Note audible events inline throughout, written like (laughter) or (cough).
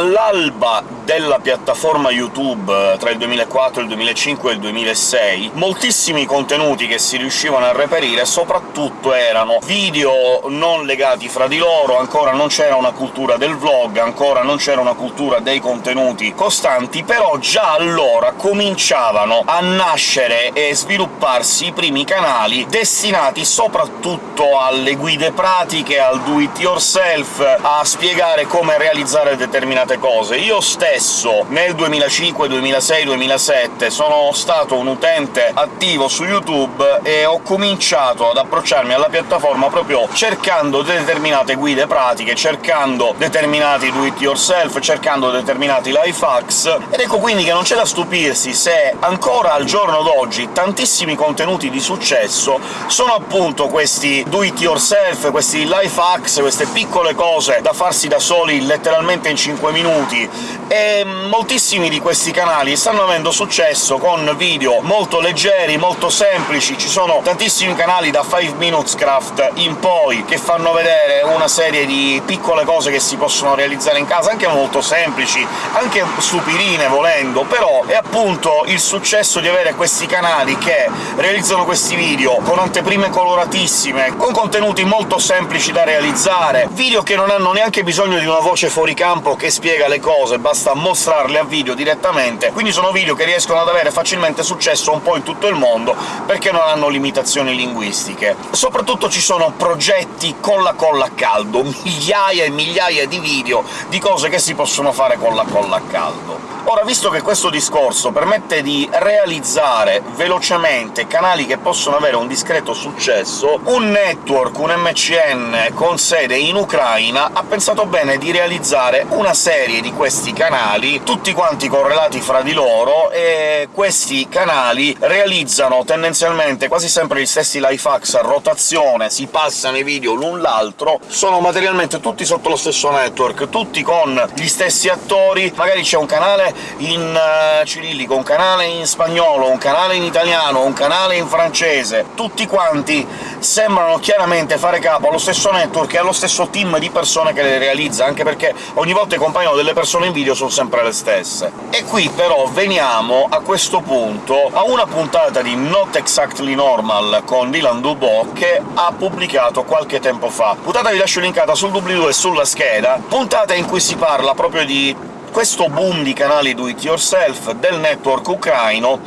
all'alba della piattaforma YouTube, tra il 2004, il 2005 e il 2006, moltissimi contenuti che si riuscivano a reperire soprattutto erano video non legati fra di loro, ancora non c'era una cultura del vlog, ancora non c'era una cultura dei contenuti costanti, però già allora cominciavano a nascere e svilupparsi i primi canali destinati soprattutto alle guide pratiche, al do-it-yourself, a spiegare come realizzare determinate cose. Io stesso nel 2005, 2006, 2007 sono stato un utente attivo su YouTube e ho cominciato ad approcciarmi alla piattaforma proprio cercando determinate guide pratiche, cercando determinati do-it-yourself, cercando determinati life hacks, ed ecco quindi che non c'è da stupirsi se ancora al giorno d'oggi tantissimi contenuti di successo sono appunto questi do-it-yourself, questi life hacks, queste piccole cose da farsi da soli letteralmente in 5 minuti, e moltissimi di questi canali stanno avendo successo con video molto leggeri, molto semplici, ci sono tantissimi canali da 5 Minutes Craft in poi che fanno vedere una serie di piccole cose che si possono realizzare in casa, anche molto semplici, anche stupidine volendo, però è appunto il successo di avere questi canali che realizzano questi video con anteprime coloratissime, con contenuti molto semplici da realizzare, video che non hanno neanche bisogno di una voce fuori campo che spiega le cose, basta mostrarle a video direttamente, quindi sono video che riescono ad avere facilmente successo un po' in tutto il mondo, perché non hanno limitazioni linguistiche. Soprattutto ci sono progetti con la colla a caldo, (laughs) migliaia e migliaia di video di cose che si possono fare con la colla a caldo. Ora, visto che questo discorso permette di realizzare velocemente canali che possono avere un discreto successo, un network, un MCN con sede in Ucraina, ha pensato bene di realizzare una serie di questi canali, tutti quanti correlati fra di loro, e questi canali realizzano tendenzialmente quasi sempre gli stessi life hacks a rotazione, si passano i video l'un l'altro, sono materialmente tutti sotto lo stesso network, tutti con gli stessi attori, magari c'è un canale in uh, cirillico, un canale in spagnolo, un canale in italiano, un canale in francese, tutti quanti sembrano chiaramente fare capo allo stesso network e allo stesso team di persone che le realizza, anche perché ogni volta che compaiono delle persone in video sono sempre le stesse. E qui però veniamo, a questo punto, a una puntata di Not Exactly Normal con Dylan Dubois che ha pubblicato qualche tempo fa. Puntata vi lascio linkata sul doobly-doo e sulla scheda, puntata in cui si parla proprio di questo boom di canali do-it-yourself del network ucraino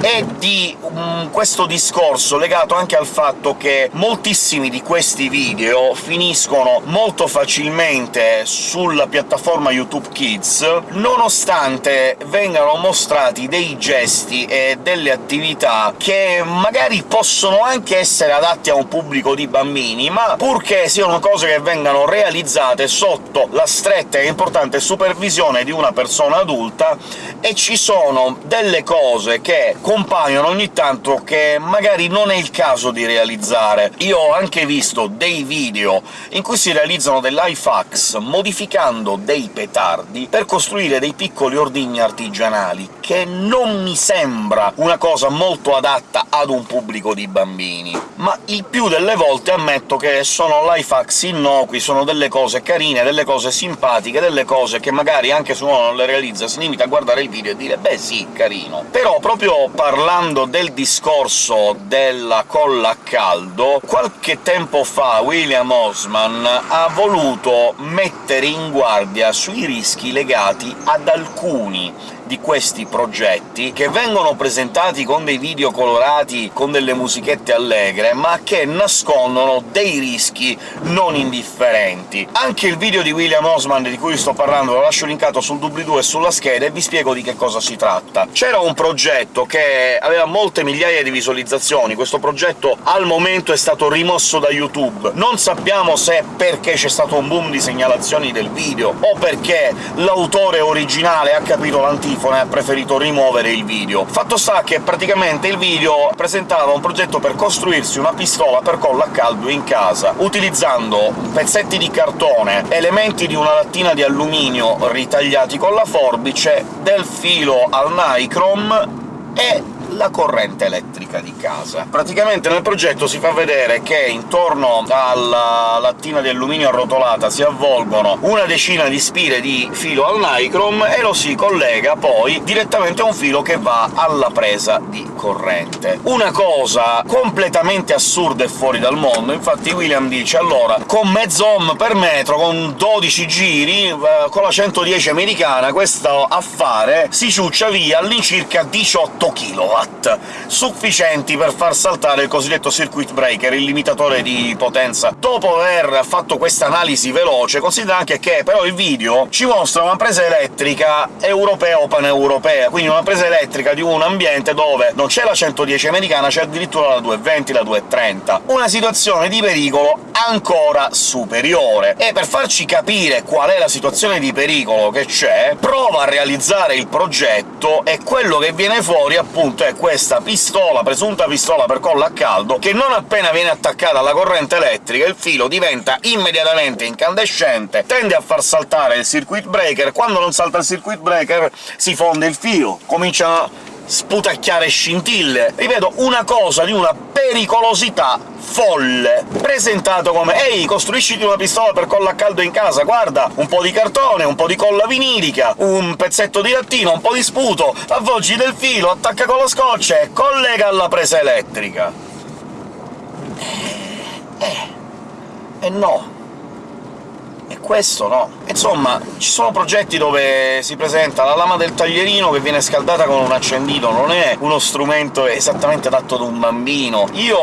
e di um, questo discorso legato anche al fatto che moltissimi di questi video finiscono molto facilmente sulla piattaforma YouTube Kids, nonostante vengano mostrati dei gesti e delle attività che magari possono anche essere adatti a un pubblico di bambini, ma purché siano cose che vengano realizzate sotto la stretta e importante supervisione di una persona adulta, e ci sono delle cose che compaiono ogni tanto che magari non è il caso di realizzare. Io ho anche visto dei video in cui si realizzano dei life hacks modificando dei petardi per costruire dei piccoli ordigni artigianali, che non mi sembra una cosa molto adatta ad un pubblico di bambini. Ma il più delle volte ammetto che sono life hacks innocui, sono delle cose carine, delle cose simpatiche, delle cose che magari anche se uno non le realizza si limita a guardare il video e dire «beh sì, carino». Però proprio parlando del discorso della colla a caldo, qualche tempo fa William Osman ha voluto mettere in guardia sui rischi legati ad alcuni di questi progetti, che vengono presentati con dei video colorati, con delle musichette allegre, ma che nascondono dei rischi non indifferenti. Anche il video di William Osman di cui sto parlando lo lascio linkato sul doobly-doo e sulla scheda, e vi spiego di che cosa si tratta. C'era un progetto che aveva molte migliaia di visualizzazioni, questo progetto al momento è stato rimosso da YouTube. Non sappiamo se perché c'è stato un boom di segnalazioni del video, o perché l'autore originale ha capito l'antifona e ha preferito rimuovere il video. Fatto sta che praticamente il video presentava un progetto per costruirsi una pistola per colla a caldo in casa, utilizzando pezzetti di cartone, elementi di una lattina di alluminio ritagliati con la forbice, del filo al nichrome e la corrente elettrica di casa. Praticamente nel progetto si fa vedere che intorno alla lattina di alluminio arrotolata si avvolgono una decina di spire di filo al nicrom e lo si collega poi direttamente a un filo che va alla presa di corrente. Una cosa completamente assurda e fuori dal mondo, infatti William dice «Allora, con mezzo ohm per metro, con 12 giri, eh, con la 110 americana, questo affare si ciuccia via all'incirca 18 kW, sufficienti per far saltare il cosiddetto circuit breaker, il limitatore di potenza. Dopo aver fatto questa analisi veloce, considera anche che però il video ci mostra una presa elettrica europea o paneuropea, quindi una presa elettrica di un ambiente dove non c'è la 110 americana, c'è addirittura la 220, la 230. Una situazione di pericolo ancora superiore. E per farci capire qual è la situazione di pericolo che c'è, prova a realizzare il progetto e quello che viene fuori, appunto, è questa pistola, presunta pistola per colla a caldo, che non appena viene attaccata alla corrente elettrica il filo diventa immediatamente incandescente, tende a far saltare il circuit breaker, quando non salta il circuit breaker si fonde il filo, cominciano sputacchiare scintille. Ripeto, una cosa di una pericolosità folle, presentato come «Ehi, costruisciti una pistola per colla a caldo in casa, guarda, un po' di cartone, un po' di colla vinilica, un pezzetto di lattino, un po' di sputo, avvolgi del filo, attacca con lo scotch e collega alla presa elettrica». Eh... eh... eh no e questo no. Insomma, ci sono progetti dove si presenta la lama del taglierino che viene scaldata con un accendino, non è uno strumento esattamente adatto ad un bambino. Io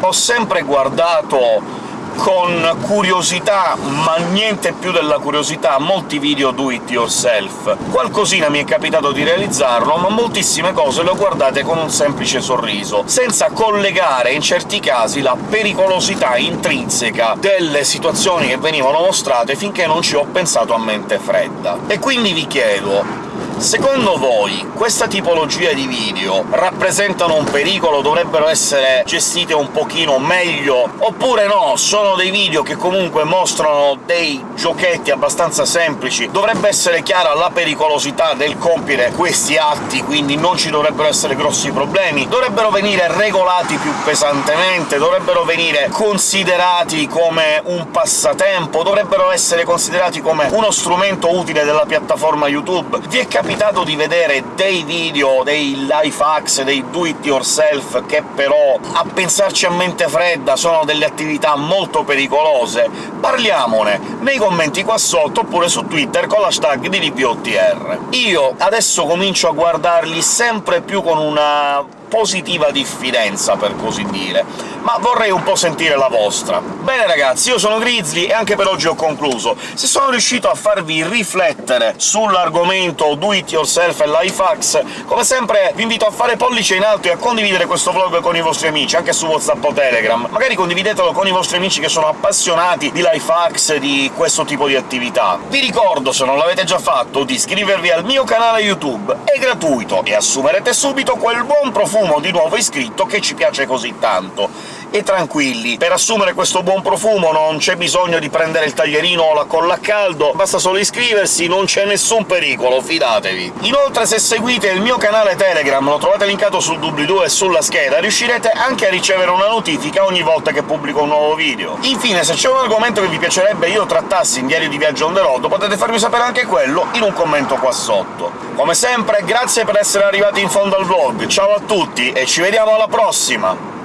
ho sempre guardato con curiosità, ma niente più della curiosità, molti video do it yourself. Qualcosina mi è capitato di realizzarlo, ma moltissime cose le ho guardate con un semplice sorriso, senza collegare in certi casi la pericolosità intrinseca delle situazioni che venivano mostrate finché non ci ho pensato a mente fredda. E quindi vi chiedo, Secondo voi questa tipologia di video rappresentano un pericolo, dovrebbero essere gestite un pochino meglio, oppure no, sono dei video che comunque mostrano dei giochetti abbastanza semplici, dovrebbe essere chiara la pericolosità del compiere questi atti, quindi non ci dovrebbero essere grossi problemi, dovrebbero venire regolati più pesantemente, dovrebbero venire considerati come un passatempo, dovrebbero essere considerati come uno strumento utile della piattaforma YouTube. Vi è capitato di vedere dei video, dei life hacks, dei do it yourself, che però, a pensarci a mente fredda, sono delle attività molto pericolose? Parliamone nei commenti qua sotto, oppure su Twitter con l'hashtag di DPOTR. Io adesso comincio a guardarli sempre più con una positiva diffidenza, per così dire, ma vorrei un po' sentire la vostra. Bene ragazzi, io sono Grizzly e anche per oggi ho concluso. Se sono riuscito a farvi riflettere sull'argomento do it yourself e life hacks, come sempre vi invito a fare pollice in alto e a condividere questo vlog con i vostri amici, anche su WhatsApp o Telegram. Magari condividetelo con i vostri amici che sono appassionati di life hacks di questo tipo di attività. Vi ricordo, se non l'avete già fatto, di iscrivervi al mio canale YouTube, è gratuito, e assumerete subito quel buon profumo di nuovo iscritto che ci piace così tanto e tranquilli. Per assumere questo buon profumo non c'è bisogno di prendere il taglierino o la colla a caldo, basta solo iscriversi, non c'è nessun pericolo, fidatevi. Inoltre se seguite il mio canale Telegram, lo trovate linkato sul doobly-doo e sulla scheda, riuscirete anche a ricevere una notifica ogni volta che pubblico un nuovo video. Infine, se c'è un argomento che vi piacerebbe io trattassi in Diario di Viaggio on the road, potete farmi sapere anche quello in un commento qua sotto. Come sempre, grazie per essere arrivati in fondo al vlog, ciao a tutti e ci vediamo alla prossima!